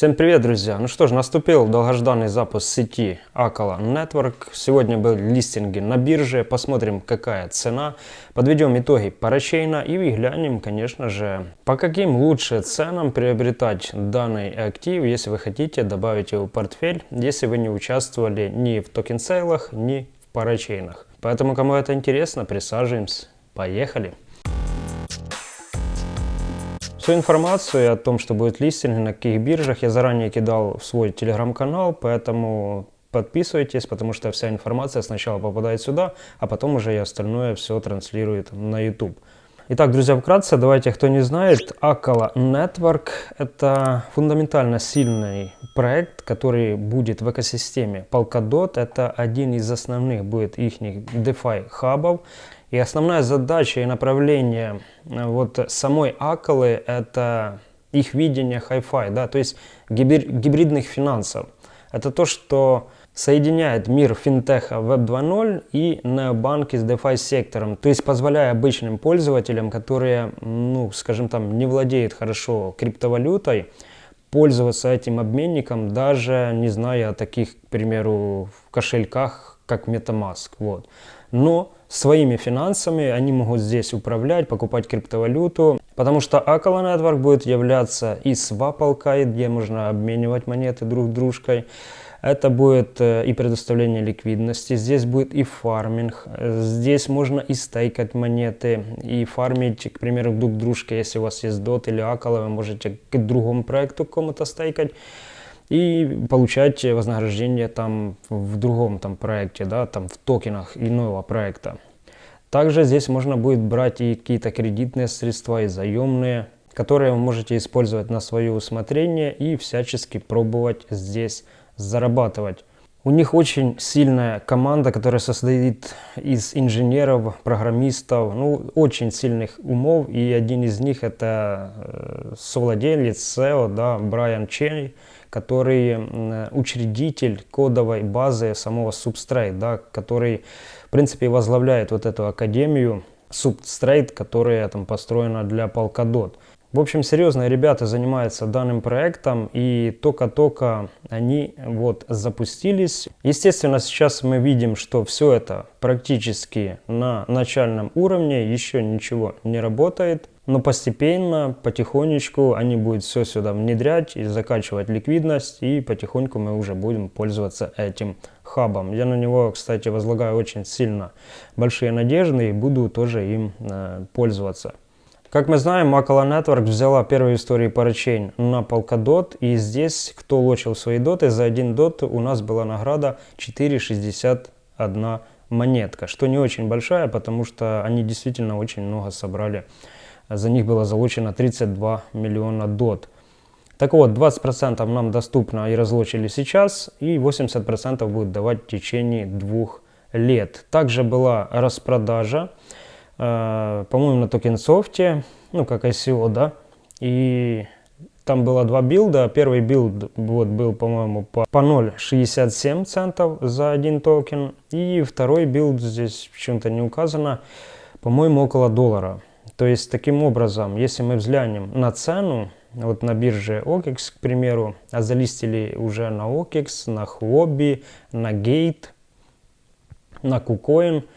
Всем привет, друзья! Ну что ж, наступил долгожданный запуск сети Acala Network. Сегодня был листинг на бирже. Посмотрим, какая цена. Подведем итоги парачейна и глянем, конечно же, по каким лучше ценам приобретать данный актив, если вы хотите добавить его в портфель, если вы не участвовали ни в токен-сейлах, ни в парачейнах. Поэтому, кому это интересно, присаживаемся. Поехали! Всю информацию о том, что будет листинг, на каких биржах, я заранее кидал в свой телеграм-канал, поэтому подписывайтесь, потому что вся информация сначала попадает сюда, а потом уже и остальное все транслирует на YouTube. Итак, друзья, вкратце, давайте, кто не знает, Akala Network – это фундаментально сильный проект, который будет в экосистеме Polkadot. Это один из основных будет их DeFi хабов. И основная задача и направление э, вот самой Акалы – это их видение Hi-Fi, да, то есть гибридных финансов. Это то, что соединяет мир финтеха Web 2.0 и необанки с DeFi сектором, то есть позволяя обычным пользователям, которые, ну, скажем там, не владеют хорошо криптовалютой, пользоваться этим обменником, даже не зная о таких, к примеру, кошельках, как MetaMask. Вот. Но своими финансами они могут здесь управлять, покупать криптовалюту, потому что Akala Network будет являться и свапалкой, где можно обменивать монеты друг дружкой. Это будет э, и предоставление ликвидности, здесь будет и фарминг, здесь можно и стейкать монеты, и фармить, к примеру, друг дружке, если у вас есть DOT или Акала, вы можете к другому проекту кому-то стейкать и получать вознаграждение там в другом там проекте, да, там в токенах иного проекта. Также здесь можно будет брать и какие-то кредитные средства, и заемные, которые вы можете использовать на свое усмотрение и всячески пробовать здесь зарабатывать. У них очень сильная команда, которая состоит из инженеров, программистов, ну, очень сильных умов. И один из них это э, совладелец SEO, да, Брайан Ченни, который учредитель кодовой базы самого Substrate, да, который, в принципе, возглавляет вот эту академию Substrate, которая там построена для Polkadot. В общем, серьезные ребята занимаются данным проектом и только-только они вот запустились. Естественно, сейчас мы видим, что все это практически на начальном уровне, еще ничего не работает. Но постепенно, потихонечку они будут все сюда внедрять и закачивать ликвидность, и потихоньку мы уже будем пользоваться этим хабом. Я на него, кстати, возлагаю очень сильно большие надежды и буду тоже им э, пользоваться. Как мы знаем, Makala Network взяла первую историю парачейн на Polkadot, и здесь, кто лочил свои доты, за один дот у нас была награда 4,61 монетка, что не очень большая, потому что они действительно очень много собрали. За них было залучено 32 миллиона дот. Так вот, 20% нам доступно и разлочили сейчас, и 80% будет давать в течение двух лет. Также была распродажа Э, по-моему, на TokenSoft е, ну, как ICO, да, и там было два билда. Первый билд вот, был, по-моему, по, по 0,67 центов за один токен. И второй билд здесь почему-то не указано, по-моему, около доллара. То есть, таким образом, если мы взглянем на цену, вот на бирже OKEX, к примеру, а залистили уже на OKEX, на Huobi, на Gate, на KuCoin –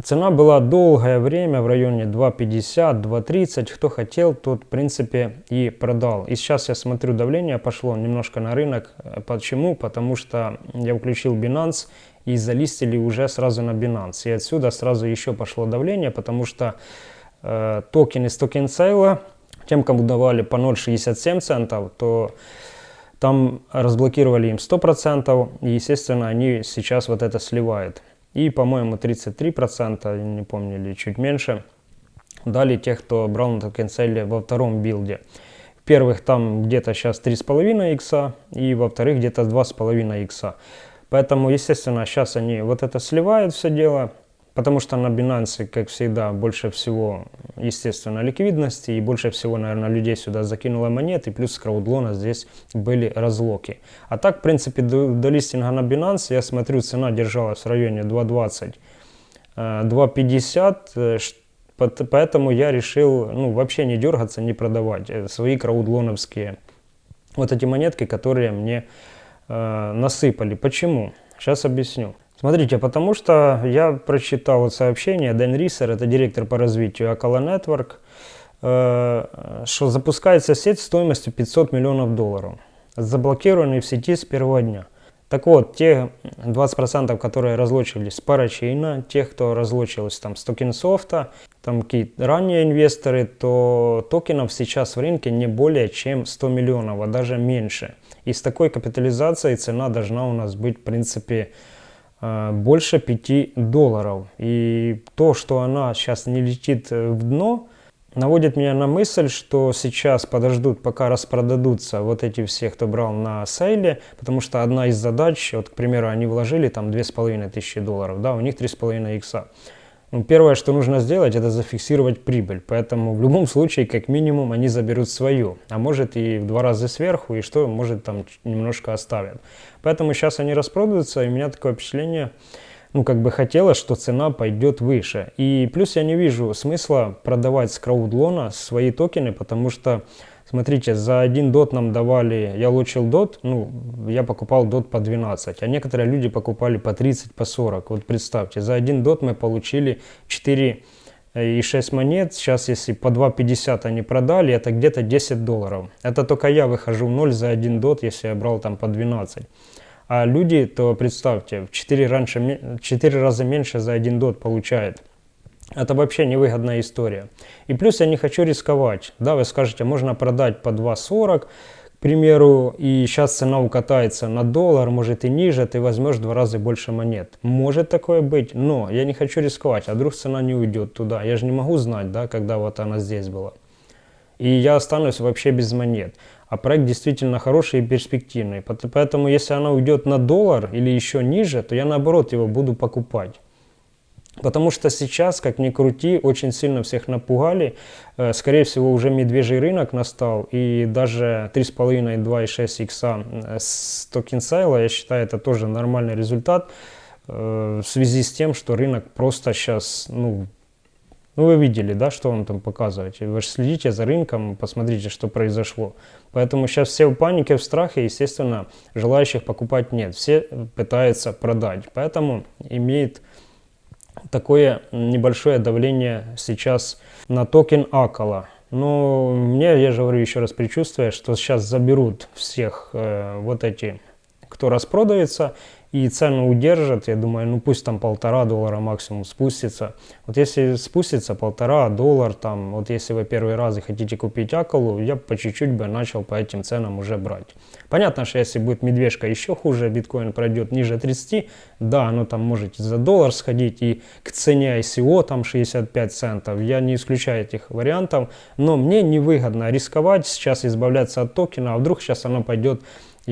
Цена была долгое время в районе 2.50, 2.30. Кто хотел, тот в принципе и продал. И сейчас я смотрю, давление пошло немножко на рынок. Почему? Потому что я включил Binance и залистили уже сразу на Binance. И отсюда сразу еще пошло давление, потому что э, токен из токен сейла, тем, кому давали по 0.67 центов, то там разблокировали им 100%, и, естественно, они сейчас вот это сливают. И, по-моему, 33%, не помню, или чуть меньше, дали тех, кто брал на токенсейле во втором билде. В первых там где-то сейчас 3,5 икса, и во вторых где-то 2,5 икса. Поэтому, естественно, сейчас они вот это сливают все дело, Потому что на Binance, как всегда, больше всего, естественно, ликвидности и больше всего, наверное, людей сюда закинуло монеты, плюс с краудлона здесь были разлоки. А так, в принципе, до, до листинга на Binance, я смотрю, цена держалась в районе 2.20, 2.50, э, э, поэтому я решил, ну, вообще не дергаться, не продавать э, свои краудлоновские вот эти монетки, которые мне э, насыпали. Почему? Сейчас объясню. Смотрите, потому что я прочитал вот сообщение, Дэн Рисер, это директор по развитию Акала Network, э, что запускается сеть стоимостью 500 миллионов долларов, заблокированный в сети с первого дня. Так вот, те 20%, которые разлочились с парачейна, тех, кто разлочился там с токенсофта, там какие-то ранние инвесторы, то токенов сейчас в рынке не более чем 100 миллионов, а даже меньше. И с такой капитализацией цена должна у нас быть, в принципе, больше 5 долларов. И то, что она сейчас не летит в дно, наводит меня на мысль, что сейчас подождут, пока распродадутся вот эти все, кто брал на сейле, потому что одна из задач, вот, к примеру, они вложили там 2500 долларов, да, у них 3,5 икса. Ну, первое, что нужно сделать, это зафиксировать прибыль. Поэтому в любом случае, как минимум, они заберут свою. А может и в два раза сверху, и что, может там немножко оставят. Поэтому сейчас они распродаются, и у меня такое впечатление, ну, как бы хотелось, что цена пойдет выше. И плюс я не вижу смысла продавать с краудлона свои токены, потому что, смотрите, за один дот нам давали, я лучил дот, ну, я покупал дот по 12, а некоторые люди покупали по 30, по 40. Вот представьте, за один дот мы получили 4 и 6 монет, сейчас если по 2.50 они продали, это где-то 10 долларов. Это только я выхожу в ноль за один дот, если я брал там по 12. А люди, то представьте, в 4, раньше, 4 раза меньше за один дот получает. Это вообще невыгодная история. И плюс я не хочу рисковать. Да, вы скажете, можно продать по 2.40, к примеру, и сейчас цена укатается на доллар, может и ниже, ты возьмешь в два раза больше монет. Может такое быть, но я не хочу рисковать, а вдруг цена не уйдет туда. Я же не могу знать, да, когда вот она здесь была. И я останусь вообще без монет а проект действительно хороший и перспективный. Поэтому если она уйдет на доллар или еще ниже, то я наоборот его буду покупать. Потому что сейчас, как ни крути, очень сильно всех напугали. Э, скорее всего, уже медвежий рынок настал. И даже 3,5, 2,6 икса с токен сайла, я считаю, это тоже нормальный результат. Э, в связи с тем, что рынок просто сейчас ну, ну, вы видели, да, что он там показывает. Вы же следите за рынком, посмотрите, что произошло. Поэтому сейчас все в панике, в страхе, естественно, желающих покупать нет. Все пытаются продать. Поэтому имеет такое небольшое давление сейчас на токен Акала. Но мне, я же говорю еще раз, предчувствие, что сейчас заберут всех э, вот эти, кто распродается, и цену удержат, я думаю, ну пусть там полтора доллара максимум спустится. Вот если спустится полтора доллар, там, вот если вы первый раз хотите купить Акалу, я по чуть-чуть бы начал по этим ценам уже брать. Понятно, что если будет медвежка еще хуже, биткоин пройдет ниже 30, да, оно там можете за доллар сходить и к цене ICO там 65 центов, я не исключаю этих вариантов, но мне невыгодно рисковать сейчас избавляться от токена, а вдруг сейчас оно пойдет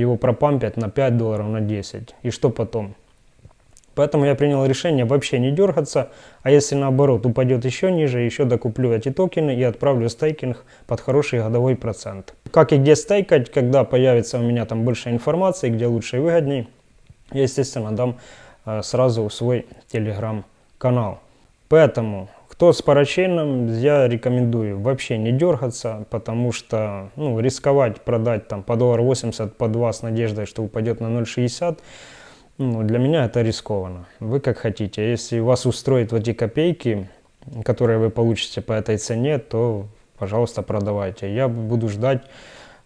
его пропампят на 5 долларов, на 10. И что потом? Поэтому я принял решение вообще не дергаться, а если наоборот упадет еще ниже, еще докуплю эти токены и отправлю стейкинг под хороший годовой процент. Как и где стейкать, когда появится у меня там больше информации, где лучше и выгодней, я естественно дам э, сразу свой телеграм-канал. Поэтому кто с парачейном, я рекомендую вообще не дергаться, потому что ну, рисковать продать там по доллар 80, по 2 с надеждой, что упадет на 0,60, ну, для меня это рискованно. Вы как хотите. Если вас устроит вот эти копейки, которые вы получите по этой цене, то, пожалуйста, продавайте. Я буду ждать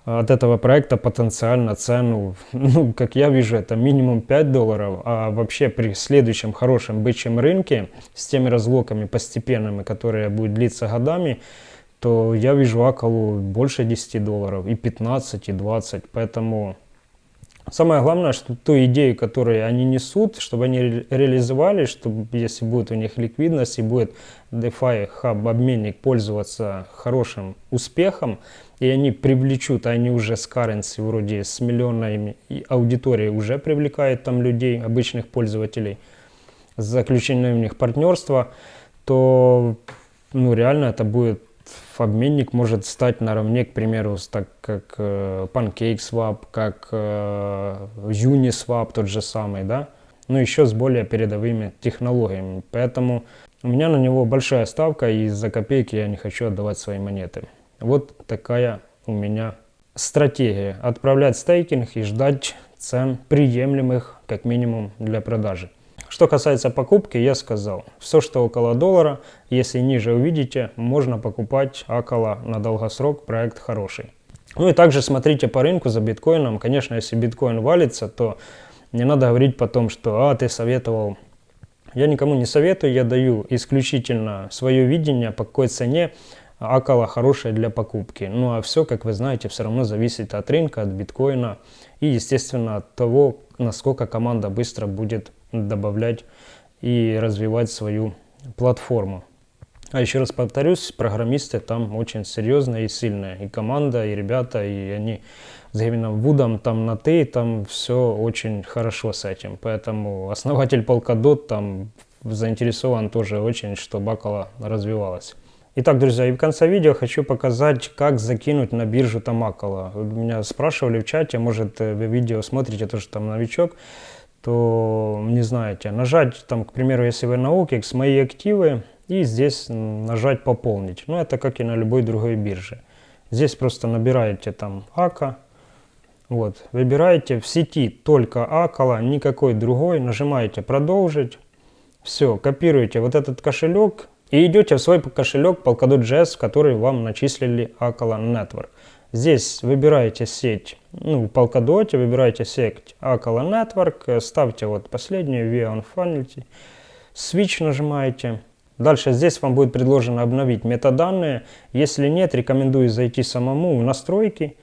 от этого проекта потенциально цену, ну, как я вижу, это минимум 5 долларов, а вообще при следующем хорошем бычьем рынке с теми разлоками постепенными, которые будут длиться годами, то я вижу Акалу больше 10 долларов, и 15, и 20, поэтому самое главное, что ту идею, которую они несут, чтобы они ре реализовали, чтобы если будет у них ликвидность и будет DeFi хаб обменник пользоваться хорошим успехом, и они привлечут, а они уже с currency вроде с миллионами и аудитории уже привлекают там людей, обычных пользователей, заключение у них партнерства, то ну реально это будет обменник может стать наравне, к примеру, так как э, PancakeSwap, как э, Uniswap тот же самый, да, но еще с более передовыми технологиями. Поэтому у меня на него большая ставка, и за копейки я не хочу отдавать свои монеты. Вот такая у меня стратегия. Отправлять стейкинг и ждать цен приемлемых, как минимум, для продажи. Что касается покупки, я сказал, все, что около доллара, если ниже увидите, можно покупать около на долгосрок, проект хороший. Ну и также смотрите по рынку за биткоином. Конечно, если биткоин валится, то не надо говорить потом, что «а, ты советовал». Я никому не советую, я даю исключительно свое видение, по какой цене около хорошее для покупки. Ну а все, как вы знаете, все равно зависит от рынка, от биткоина и, естественно, от того, насколько команда быстро будет добавлять и развивать свою платформу. А еще раз повторюсь, программисты там очень серьезные и сильные. И команда, и ребята, и они с Гевином Вудом там на «ты», там все очень хорошо с этим. Поэтому основатель Polkadot там заинтересован тоже очень, чтобы Акала развивалась. Итак, друзья, и в конце видео хочу показать, как закинуть на биржу Тамакала. Меня спрашивали в чате, может вы видео смотрите, тоже там новичок, то не знаете. Нажать там, к примеру, если вы на OKEX, мои активы, и здесь нажать пополнить. Ну, это как и на любой другой бирже. Здесь просто набираете там АКА, вот, выбираете в сети только Акала, никакой другой, нажимаете продолжить, все, копируете вот этот кошелек, и идете в свой кошелек Polkadot.js, в который вам начислили Akala Network. Здесь выбираете сеть, ну, в Polkadot выбираете сеть Akala Network, ставьте вот последнюю Via Infinity, Switch нажимаете. Дальше здесь вам будет предложено обновить метаданные. Если нет, рекомендую зайти самому в настройки.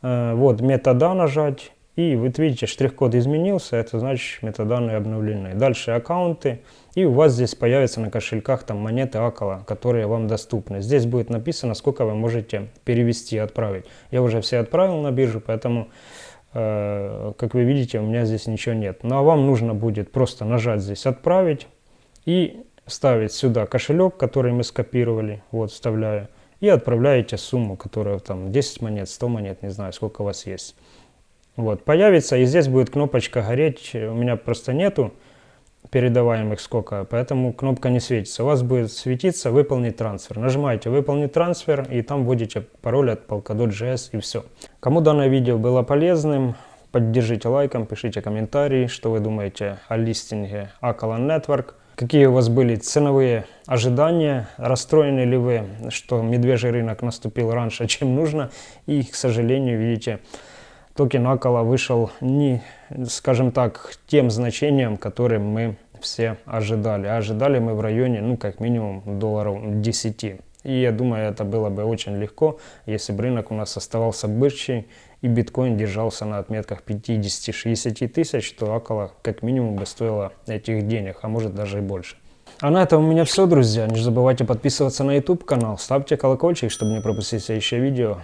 Э, вот метада нажать. И вы видите, штрих-код изменился, это значит метаданные обновлены. Дальше аккаунты. И у вас здесь появятся на кошельках там монеты Акала, которые вам доступны. Здесь будет написано, сколько вы можете перевести и отправить. Я уже все отправил на биржу, поэтому, э, как вы видите, у меня здесь ничего нет. Ну а вам нужно будет просто нажать здесь «Отправить» и ставить сюда кошелек, который мы скопировали, вот вставляю, и отправляете сумму, которая там 10 монет, 100 монет, не знаю, сколько у вас есть. Вот, появится, и здесь будет кнопочка гореть. У меня просто нету передаваемых сколько, поэтому кнопка не светится. У вас будет светиться «Выполнить трансфер». Нажимаете «Выполнить трансфер» и там вводите пароль от Polkadot.js и все. Кому данное видео было полезным, поддержите лайком, пишите комментарии, что вы думаете о листинге Akalan Network. Какие у вас были ценовые ожидания, расстроены ли вы, что медвежий рынок наступил раньше, чем нужно, и, к сожалению, видите, токен Акала вышел не, скажем так, тем значением, которым мы все ожидали. А ожидали мы в районе, ну, как минимум, долларов 10. И я думаю, это было бы очень легко, если бы рынок у нас оставался бычий, и биткоин держался на отметках 50-60 тысяч, что около, как минимум, бы стоило этих денег, а может даже и больше. А на этом у меня все, друзья. Не забывайте подписываться на YouTube канал, ставьте колокольчик, чтобы не пропустить следующее видео.